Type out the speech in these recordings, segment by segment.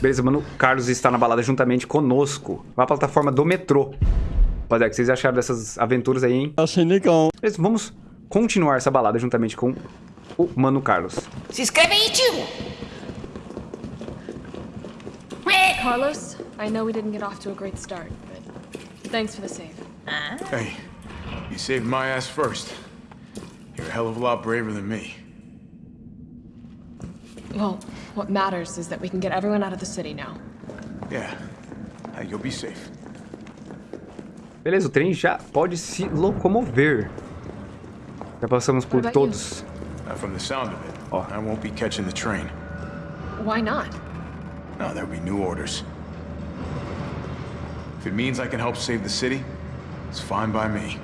Beleza, mano. Carlos está na balada juntamente conosco. À plataforma do metrô. Rapaziada, o que vocês acharam dessas aventuras aí, hein? Achei legal. Beleza, vamos continuar essa balada juntamente com o Mano Carlos. Se inscreve aí, tio! Carlos, I know we didn't get off to a great start, but thanks for the save. Hey, you saved my ass first. You're a hell of a lot braver than me. Well, what matters is that we can get everyone out of the city now. Yeah. Hey, you'll be safe. Beleza, o trem já pode se locomover. Já passamos por todos. Uh, from the sound of it, Oh. I won't be catching the train. Why not? No, there'll be new orders. If it means I can help save the city, it's fine by me.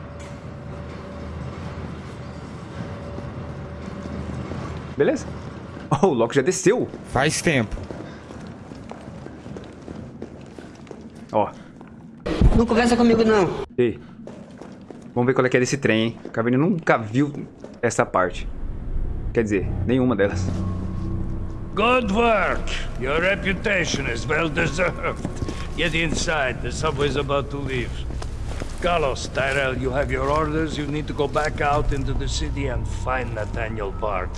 Beleza? Oh, o Loki já desceu. Faz tempo. Ó. Não conversa comigo, não. Ei. Vamos ver qual é que é desse trem, hein? O Cavani nunca viu essa parte. Quer dizer, nenhuma delas. Good work. Your reputation is well deserved. Get inside. The subway's about to leave. Carlos, Tyrell, you have your orders. You need to go back out into the city and find Nathaniel Bart.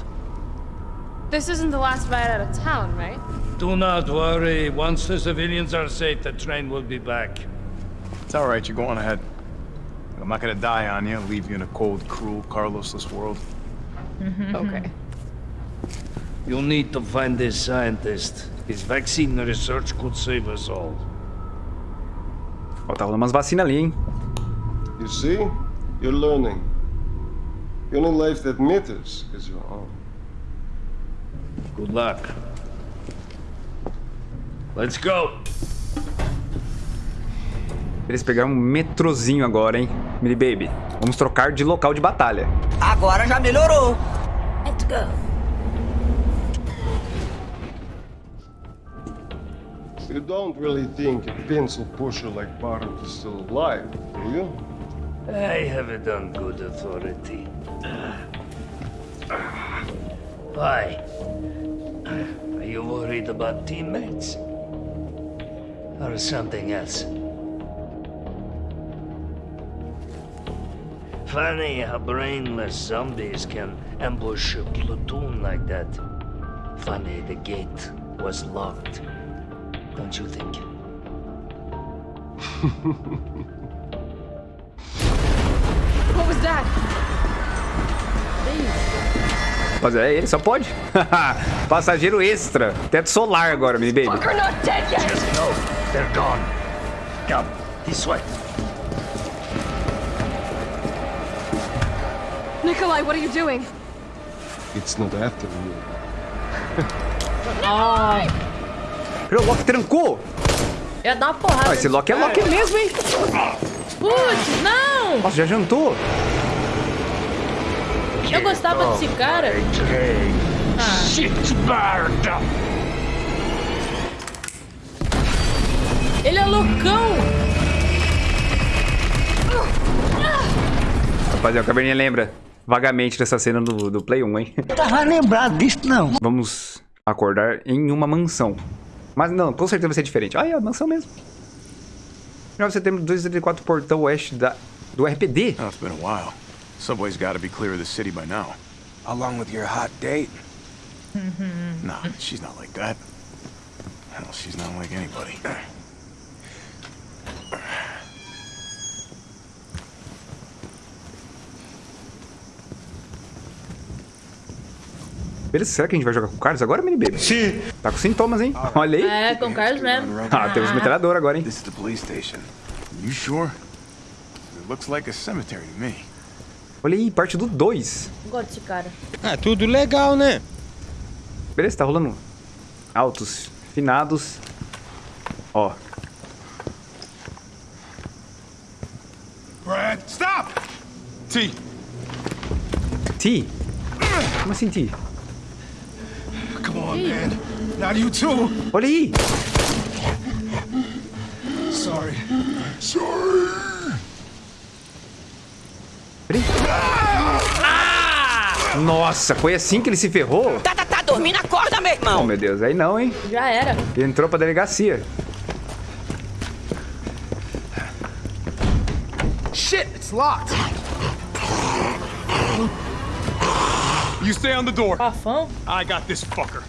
This isn't the last ride out of town, right? Do not worry. Once the civilians are safe, the train will be back. It's all right, you go on ahead. I'm not gonna die on you, leave you in a cold, cruel, Carlosless world. Mm-hmm. Okay. You'll need to find this scientist. His vaccine research could save us all. Ó, tá rolando umas vacinas ali, hein? You see? You're learning. The only life that matters is your own. Good luck. Let's go. Eles pegaram um metrozinho agora, hein? Mini Baby. Vamos trocar de local de batalha. Agora já melhorou. Let's go. You don't really think a pencil pusher like Barret is still alive, do you? I have it on good authority. Why? Worried about teammates? Or something else? Funny how brainless zombies can ambush a platoon like that. Funny the gate was locked. Don't you think? What was that? Rapaziada, é ele, só pode. Passageiro extra. Teto solar agora, Mini Baby. Just know they're gone. Come, this way. Nikolai, what are you doing? It's not after you. O Loki trancou. Ia dar uma porrada. Ah, esse Loki é Loki mesmo, hein? Putz, não! Nossa, já jantou. Eu gostava desse cara. Ah. Ele é loucão. Rapaziada, o Caverninha lembra vagamente dessa cena do, do Play 1, hein? Tava lembrado disso, não. Vamos acordar em uma mansão. Mas não, com certeza vai ser diferente. Ah, é a mansão mesmo. 9 de setembro de 274, portão oeste da, do RPD. Oh, it's been a while. Subway's gotta be clear of the city by now. Along with your hot date. No, she's not like that. Hell, she's not like anybody. Beleza, será que a gente vai jogar com o Carlos agora, mini baby? Sim. Tá com sintomas, hein? Olha aí. É, com o Carlos mesmo. Ah, temos metralhadora agora, hein? This is the police station. You sure? It looks like a cemetery to me. Olha aí, parte do 2. Gosto desse cara. Ah, tudo legal, né? Beleza, tá rolando altos, finados. Ó, Brad, stop! T, Ti. Como assim, Ti? come on, man. Not you too. Olha aí. Sorry. Peraí. Nossa, foi assim que ele se ferrou? Tá, tá, tá, dormir na corda, meu Oh, irmão. meu Deus. Aí não, hein? Já era. Entrou pra delegacia. Shit, it's locked. You stay on the door. Rafão. I got this fucker.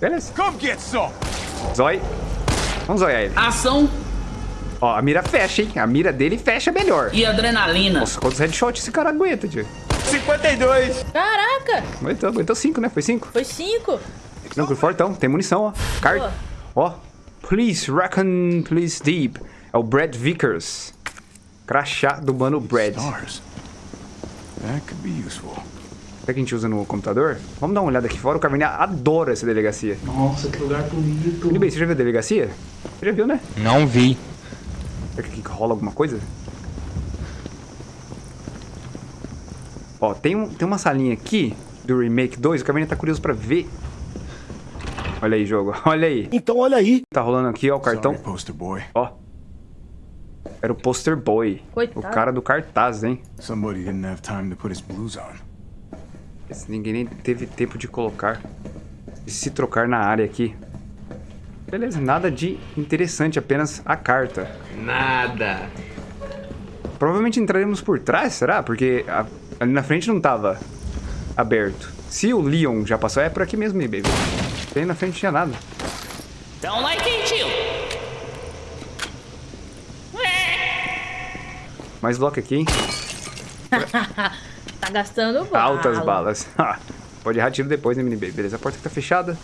Beleza. Come get some. Zói. Vamos zoiar ele. Ação Ó, a mira fecha, hein? A mira dele fecha melhor. e adrenalina. Nossa, quantos headshots esse cara aguenta, tio? 52. Caraca. Aguentou, aguentou cinco, né? Foi cinco? Foi cinco. Tranquilo, fortão. Tem munição, ó. Card. Ó. Please reckon, please deep. É o Brad Vickers. Crachá do mano Brad. Stars. That could be useful. Será que a gente usa no computador? Vamos dar uma olhada aqui fora. O Caverninha adora essa delegacia. Nossa, que lugar bonito. Tudo bem, você já viu a delegacia? Você já viu, né? Não vi. Será que aqui rola alguma coisa? Ó, tem, um, tem uma salinha aqui do Remake 2. O Caverninha tá curioso pra ver. Olha aí, jogo. Olha aí. Então olha aí. Tá rolando aqui, ó, o cartão. Sorry, poster boy. Ó. Era o poster boy. Coitado. O cara do cartaz, hein? Somebody didn't have time to put his blues on. Esse ninguém nem teve tempo de colocar. De se trocar na área aqui. Beleza, nada de interessante, apenas a carta. Nada. Provavelmente entraremos por trás, será? Porque a- ali na frente não tava aberto. Se o Leon já passou, é por aqui mesmo, baby. Ali na frente não tinha nada. Um like aí, tio. Mais bloco aqui, hein? Tá gastando bala. Altas balas. Pode errar tiro depois, né, mini baby? Beleza, a porta que tá fechada.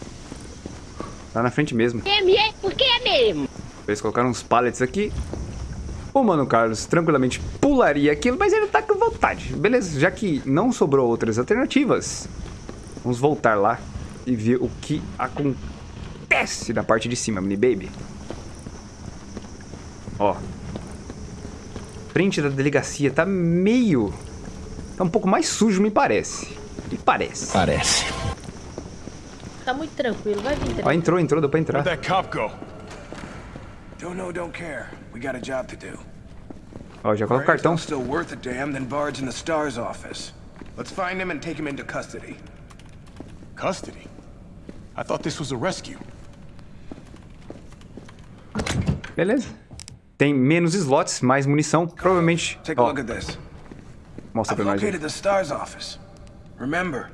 Tá na frente mesmo. É, porque é mesmo. Eles colocaram uns pallets aqui. O Mano Carlos tranquilamente pularia aquilo, mas ele tá com vontade. Beleza, já que não sobrou outras alternativas, vamos voltar lá e ver o que acontece na parte de cima, mini baby. Ó. Frente da delegacia tá meio... Tá um pouco mais sujo, me parece. Me parece. Parece. Tá muito tranquilo. Vai vir Ó, tranquilo. entrou, entrou, deu pra entrar. Where'd that cop go? Don't know, don't care. We got a job to do. Ó, já coloca o cartão. still worth a damn, then Bard's in the STARS office. Let's find him and take him into custody. Custody? I thought this was a rescue. Beleza. Tem menos slots, mais munição. Provavelmente... Take a Ó, look at this. mostra pra nós located the STARS office. Remember,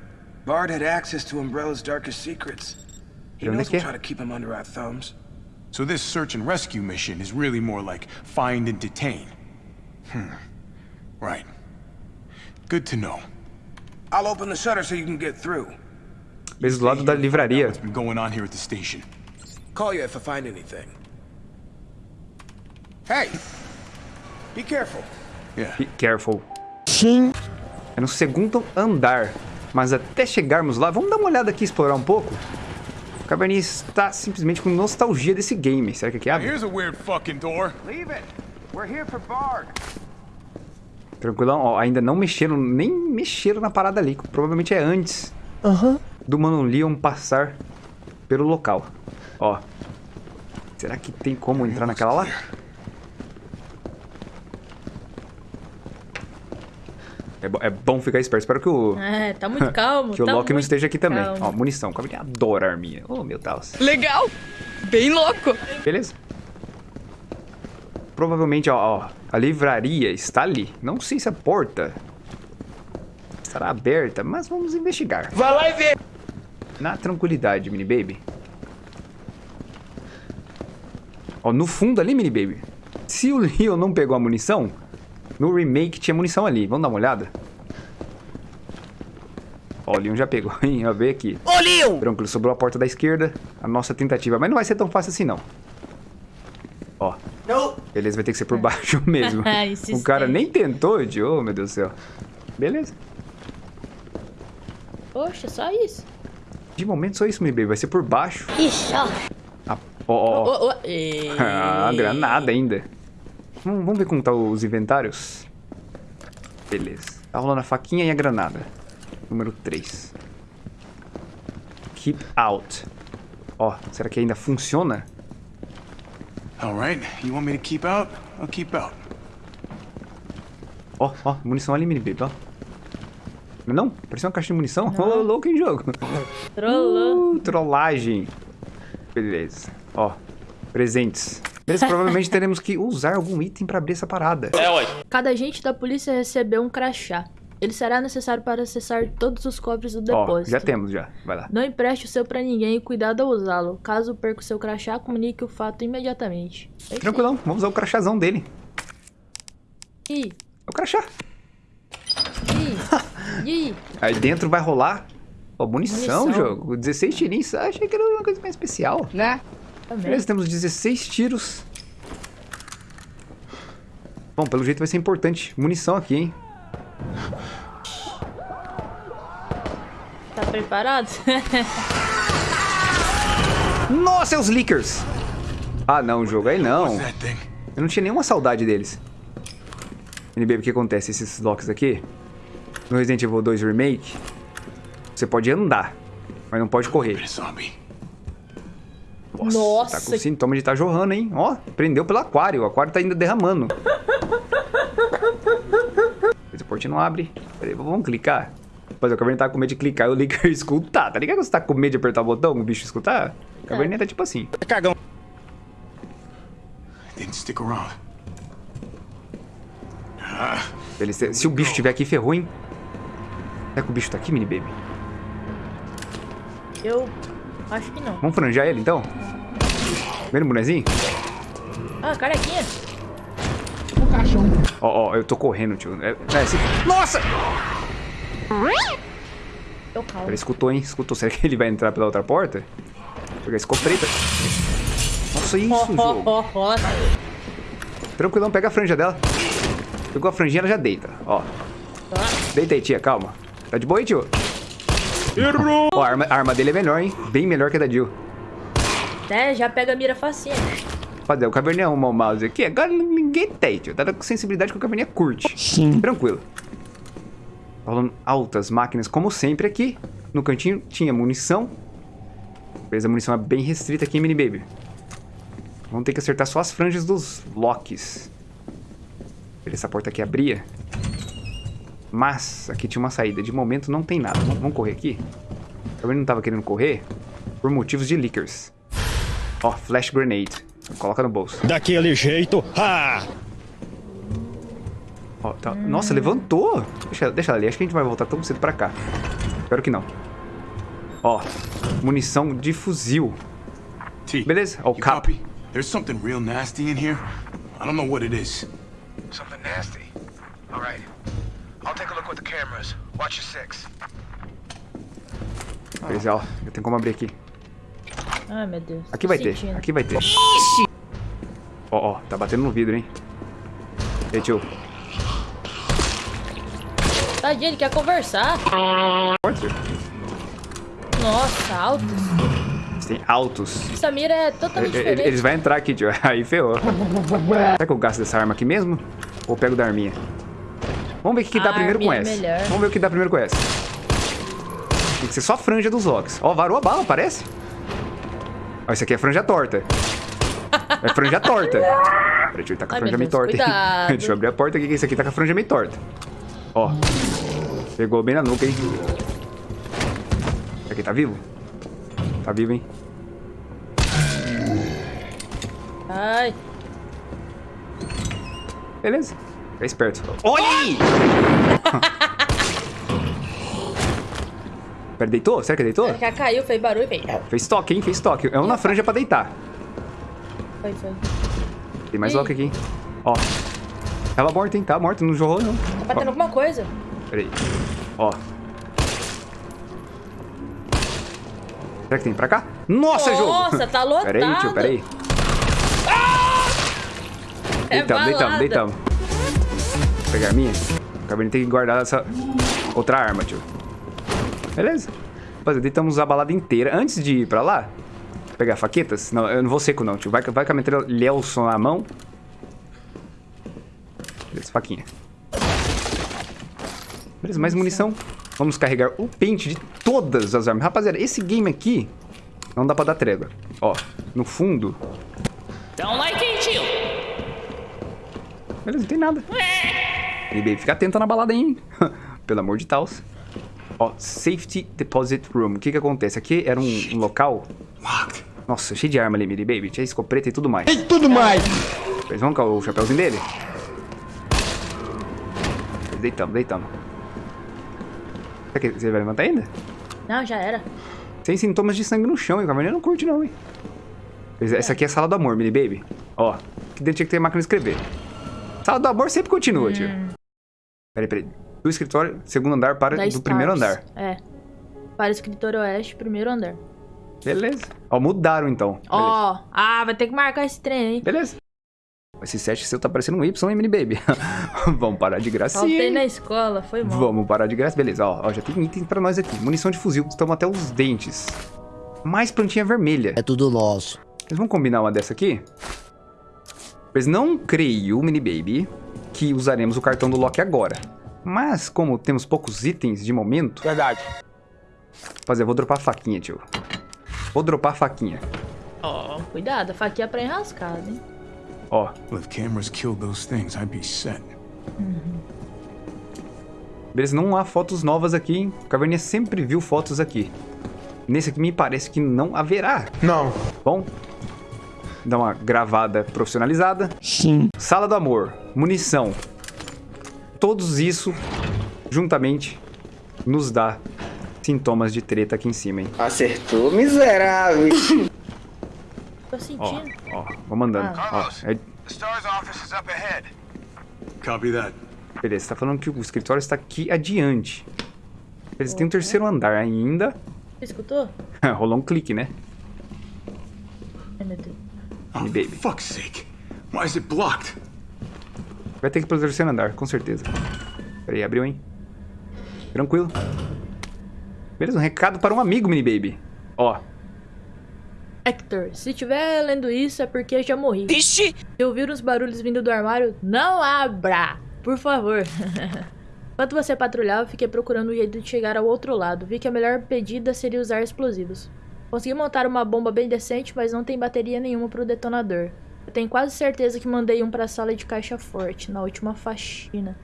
Bard had access to Umbrella's darkest secrets. He knows que we'll try to keep him under our thumbs. So this search and rescue mission is really more like find and detain. Hmm. Right. Good to know. I'll open the shutter so you can get through. Mesmo do lado da livraria. What's been going on here at the station? Call you if I find anything. Hey! Be careful. Yeah. Be careful. Sim. É no segundo andar. Mas até chegarmos lá, vamos dar uma olhada aqui, explorar um pouco. O Caverninha está simplesmente com nostalgia desse game. Será que aqui abre? Here's a weird fucking door. Leave it. We're here for Bard. Tranquilão, ó, ainda não mexeram, nem mexeram na parada ali. Provavelmente é antes do Mano Leon passar pelo local. Ó. Será que tem como entrar naquela lá? É, bo- é bom ficar esperto. Espero que o, É, tá muito calmo. que o tá Loki não esteja aqui também. calmo. Ó, munição. O Caverninha adora arminha. Oh, meu Deus. Legal! Bem louco! Beleza. Provavelmente, ó, ó, a livraria está ali. Não sei se a porta estará aberta, mas vamos investigar. Vai lá e vê. Na tranquilidade, mini baby. Ó, no fundo ali, mini baby. Se o Leon não pegou a munição, no remake tinha munição ali. Vamos dar uma olhada? Ó, o Leon já pegou, hein? Ó, ver aqui. Ô, Leon! Tranquilo, sobrou a porta da esquerda. A nossa tentativa. Mas não vai ser tão fácil assim, não. Ó. Beleza, vai ter que ser por baixo mesmo. o cara nem tentou, de Oh, meu Deus do céu. Beleza. Poxa, só isso. De momento, só isso, meu baby. Vai ser por baixo. Ixi, ó. Ó, ó, ó. Ah, granada ainda. Vamos, ver como tá os inventários. Beleza. Tá rolando a faquinha e a granada. Número 3. Keep out. Ó, será que ainda funciona? All right. You want me to keep out? I'll keep out. Ó, ó, munição ali, mini baby, ó. Não? Parecia uma caixa de munição? Ô, louco em jogo. Trollou. Uh, trollagem. Beleza. Ó, presentes. Beleza, provavelmente teremos que usar algum item pra abrir essa parada. É, ué. Cada agente da polícia recebeu um crachá. Ele será necessário para acessar todos os cofres do Ó, depósito. já temos, já. Vai lá. Não empreste o seu pra ninguém e cuidado ao usá-lo. Caso perca o seu crachá, comunique o fato imediatamente. É Tranquilão, vamos usar o crachazão dele. aí. É o crachá. Ih. Aí dentro vai rolar... Ó, munição, Munição. jogo. 16 tirinhos. Achei que era uma coisa mais especial. Né? Também. Beleza, temos 16 tiros. Bom, pelo jeito vai ser importante. Munição aqui, hein? Tá preparado? Nossa, é os leakers! Ah, não, jogo. Aí não. Thing. Eu não tinha nenhuma saudade deles. NB, o que acontece? Esses locks aqui, no Resident Evil 2 Remake, você pode andar, mas não pode correr. Zombie. Nossa. Tá com sintoma de estar jorrando, hein? Ó, prendeu pelo aquário. O aquário tá ainda derramando. Esse portinho não abre. Peraí, vamos clicar. Mas o caverninha tá com medo de clicar e o Licker escutar. Tá ligado quando você tá com medo de apertar o botão, o bicho escutar? O caverninha tá tipo assim. Cagão. Didn't stick around. Ele, se, se o bicho estiver aqui, ferrou, hein? Será que o bicho tá aqui, mini baby? Eu acho que não. Vamos franjar ele, então? Vendo o bonezinho? Ah, carequinha. Ó, ó, eu tô correndo, tio. É, é, esse- Nossa! Eu calmo. Ele escutou, hein? Escutou. Será que ele vai entrar pela outra porta? Vou pegar a escopeta. Nossa, isso, ó, jogo. ó, ó. Tranquilão, pega a franja dela. Pegou a franjinha, ela já deita. Ó. Deita aí, tia, calma. Tá de boa aí, tio? Errou! Ó, a arma, a arma dele é melhor, hein? Bem melhor que a da Jill. É, já pega a mira facinha. Fazer, o caverninha arrumar o mouse aqui. Agora ninguém tem, tio. Tá com sensibilidade que o caverninha curte. Sim. Tranquilo. Rolando altas máquinas, como sempre aqui. No cantinho tinha munição. Beleza, a munição é bem restrita aqui, mini baby. Vamos ter que acertar só as franjas dos locks. Beleza, essa porta aqui abria. Mas aqui tinha uma saída. De momento não tem nada. Vamos, vamos correr aqui? Eu não tava querendo correr por motivos de leakers. Ó, flash grenade. Coloca no bolso. Daquele jeito. Ah! Ó, tá- Nossa, levantou. Deixa, deixa ela ali. Acho que a gente vai voltar tão cedo pra cá. Espero que não. Ó, munição de fuzil. T. Beleza, ó, o cap. copy? There's something real nasty in here. I don't know what it is. Something nasty. All right. I'll take a look with the cameras. Watch your six. Beleza, ó. Eu tenho como abrir aqui. Ai, meu Deus. Aqui tô vai ter, sentindo. aqui vai ter. Ó, ó, tá batendo no vidro, hein? E aí, tio. Tadinho, ele quer conversar. Porta? Nossa, altos. Tem altos. Essa mira é totalmente diferente. Eles vão entrar aqui, tio. Aí ferrou. Será que eu gasto dessa arma aqui mesmo? Ou pego da arminha? Vamos ver o que, que dá primeiro com é essa. melhor. Vamos ver o que dá primeiro com essa. Tem que ser só a franja dos locks. Ó, varou a bala, parece. Ó, isso aqui é franja torta. É franja torta. Peraí, deixa eu tá com a Ai, franja meio torta. deixa eu abrir a porta aqui, que esse aqui tá com a franja meio torta. Ó. Pegou bem na nuca, hein? Esse aqui tá vivo? Tá vivo, hein? Ai, Beleza. Fica esperto. Olha aí! Pera, deitou? Será que deitou? já caiu, fez barulho, fez. Fez toque, hein? Fez toque. É uma franja pra deitar. Foi, foi. Tem mais Ih. lock aqui, hein? Ó. Tava morto, hein? Tava morto, não jorrou, não. Tá batendo alguma coisa. Pera aí. Ó. Será que tem pra cá? Nossa, jogo! Nossa, tá lotado. Pera aí, tio, pera aí. É Deitamos, deitamos, balada. deitamos. Vou pegar a minha. O Cabernet tem que guardar essa outra arma, tio. Beleza. Rapaziada, deitamos a balada inteira. Antes de ir pra lá, pegar faquetas. Não, eu não vou seco não, tio. Vai, vai com a metralha Lelson na mão. Beleza, faquinha. Beleza, mais munição. Vamos carregar o pente de todas as armas. Rapaziada, esse game aqui não dá pra dar trégua. Ó, no fundo... Don't like it, tio. Beleza, não tem nada. E bem, fica atento na balada hein? Pelo amor de Taos. Ó, Safety Deposit Room. O que que acontece? Aqui era um, um local... Nossa, cheio de arma ali, Mini Baby. Tinha escopeta e tudo mais. E tudo mais! Eles vão com o chapéuzinho dele? Deitamos, deitamos. Será que você vai levantar ainda? Não, já era. Sem sintomas de sangue no chão, hein? O Caverninha não curte não, hein? Essa aqui é a sala do amor, Mini Baby. Ó, aqui dentro tinha que ter máquina de escrever. Sala do amor sempre continua, tio. Peraí, peraí. Do escritório, segundo andar para Da do Stars. primeiro andar. É. Para escritório oeste, primeiro andar. Beleza. Ó, mudaram então. Ó, ah, vai ter que marcar esse trem, hein? Beleza. Esse 7 seu tá parecendo um Y, hein, Mini Baby? Vamos parar de gracinha. Faltei na escola, foi mal. Vamos parar de graça. Beleza, ó, ó, já tem item pra nós aqui. Munição de fuzil, estamos até os dentes. Mais plantinha vermelha. É tudo nosso. Eles vão combinar uma dessa aqui? Pois não creio, Mini Baby, que usaremos o cartão do Loki agora. Mas, como temos poucos itens de momento... Verdade. Fazer, vou dropar a faquinha, tio. Vou dropar a faquinha. Ó, cuidado, a faquinha é pra enrascada, hein? Ó, Well, if cameras killed those things, I'd be set. beleza, não há fotos novas aqui, hein? O Caverninha sempre viu fotos aqui. Nesse aqui me parece que não haverá. Não. Bom, dá uma gravada profissionalizada. Sim. Sala do amor, munição. Todos isso, juntamente, nos dá sintomas de treta aqui em cima, hein? Acertou, miserável. Tô Ó, sentindo. ó, vou mandando. Ó, é- STARS office is up ahead. Copy that. beleza, tá falando que o escritório está aqui adiante. Eles têm um terceiro andar ainda. Você escutou? Rolou um clique, né? Ai, meu Deus. Oh, baby. for fuck's sake. Why is it blocked? Vai ter que ir pro terceiro andar, com certeza. Peraí, abriu, hein? Tranquilo. Beleza, um recado para um amigo, mini baby. Ó, Hector, se estiver lendo isso é porque já morri. Ixi! Se ouvir uns barulhos vindo do armário, não abra! Por favor. Enquanto você patrulhava, fiquei procurando um jeito de chegar ao outro lado. Vi que a melhor pedida seria usar explosivos. Consegui montar uma bomba bem decente, mas não tem bateria nenhuma pro detonador. Eu tenho quase certeza que mandei um pra sala de caixa forte, na última faxina.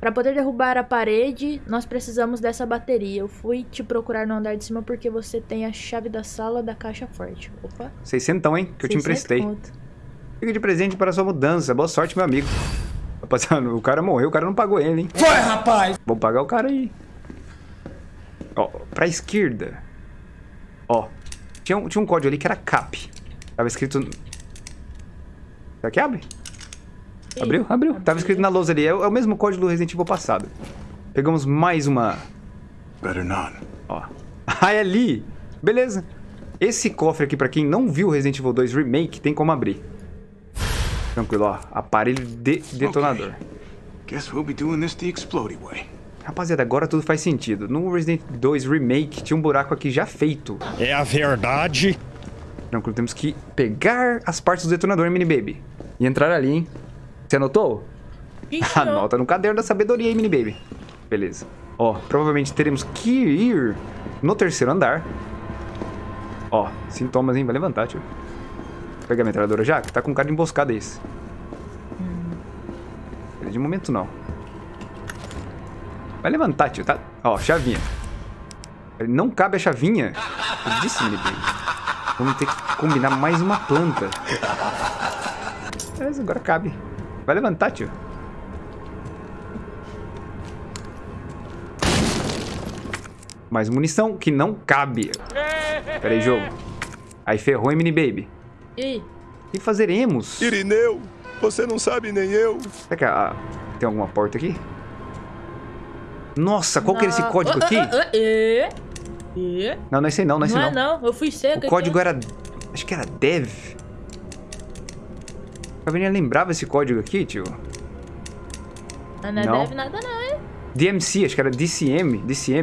Para poder derrubar a parede, nós precisamos dessa bateria. Eu fui te procurar no andar de cima porque você tem a chave da sala da caixa forte. Opa. 600, hein? Que eu te 600 emprestei. conto. Fica de presente para sua mudança. Boa sorte, meu amigo. Rapaziada, o cara morreu, o cara não pagou ele, hein? Foi, rapaz! Vou pagar o cara aí. Ó, pra esquerda. Ó, tinha um, tinha um código ali que era CAP. Tava escrito... Será que abre? Abriu? Abriu. Tava escrito na lousa ali. É, o é o mesmo código do Resident Evil passado. Pegamos mais uma... Better not. Ó. Ah, é ali. Beleza. Esse cofre aqui, pra quem não viu Resident Evil 2 Remake, tem como abrir. Tranquilo, ó. Aparelho de detonador. Guess we'll be doing this the explodey way. Rapaziada, agora tudo faz sentido. No Resident 2 Remake tinha um buraco aqui já feito. É a verdade. Tranquilo, temos que pegar as partes do detonador, mini baby. E entrar ali, hein? Você anotou? Não. Anota no caderno da sabedoria aí, mini baby. Beleza. Ó, provavelmente teremos que ir no terceiro andar. Ó, sintomas, hein? Vai levantar, tio. Vou pegar a metralhadora já, que tá com cara de emboscada esse. De momento, não. Vai levantar, tio, tá? Ó, chavinha. Não cabe a chavinha. Eu disse, mini baby. Vamos ter que combinar mais uma planta. Beleza, agora cabe. Vai levantar, tio. Mais munição que não cabe. Pera aí, jogo. Aí ferrou, hein, mini baby. E aí? O que fazeremos? Irineu, você não sabe nem eu. Será que a- tem alguma porta aqui? Nossa, qual que era esse código aqui? Não, não é esse aí não, não é esse Não é não. não, eu fui seca. O código era... Acho que era dev. A Caverninha lembrava esse código aqui, tio? Não, não Não. deve nada não, hein? DMC, acho que era DCM. DCM.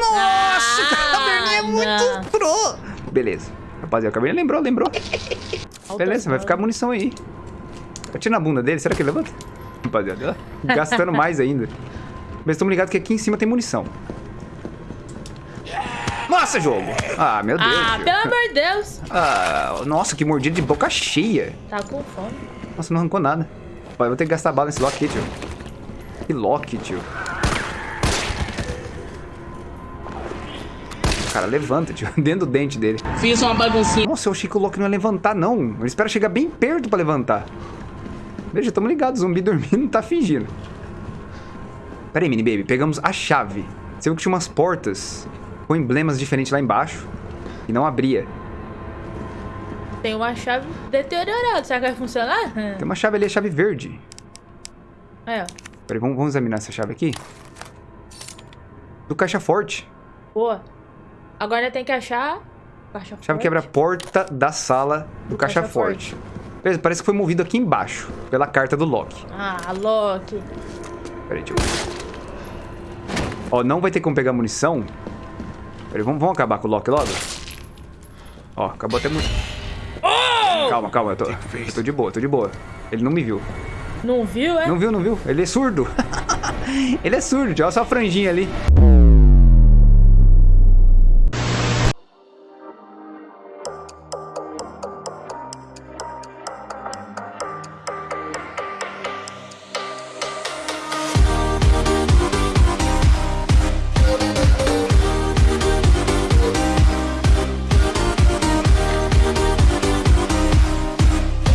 Nossa, a Caverninha é muito pro. Beleza. Rapaziada, a Caverninha lembrou, lembrou. Beleza, vai ficar munição aí. Atira na bunda dele, será que ele levanta? Rapaziada, gastando mais ainda. Mas estamos ligados que aqui em cima tem munição. Nossa, jogo! Ah, meu Deus. Ah, jogo. pelo amor de Deus. Ah, nossa, que mordida de boca cheia. Tá com fome. Nossa, não arrancou nada. Vai, vou ter que gastar bala nesse Loki, tio. Que lock, tio. Cara, levanta, tio. Dentro do dente dele. Fiz uma baguncinha. Nossa, eu achei que o Loki não ia levantar, não. Ele espera chegar bem perto pra levantar. Veja, tamo ligado. Zumbi dormindo tá fingindo. Pera aí, mini baby. Pegamos a chave. Você viu que tinha umas portas com emblemas diferentes lá embaixo. E não abria. Tem uma chave deteriorada. Será que vai funcionar? Tem uma chave ali, a chave verde. Aí, ó. Peraí, vamos, vamos examinar essa chave aqui. Do caixa forte. Boa. Agora tem que achar... Caixa Chave forte. que abre a porta da sala do, caixa, caixa forte. Beleza, parece que foi movido aqui embaixo. Pela carta do Loki. Ah, Loki. Peraí, deixa eu... Ó, não vai ter como pegar munição. Peraí, vamos, vamos acabar com o Loki logo? Ó, acabou até muito. Calma, calma, eu tô, eu tô de boa, tô de boa. Ele não me viu. Não viu, é? Não viu, não viu? Ele é surdo. Ele é surdo, olha só a franjinha ali.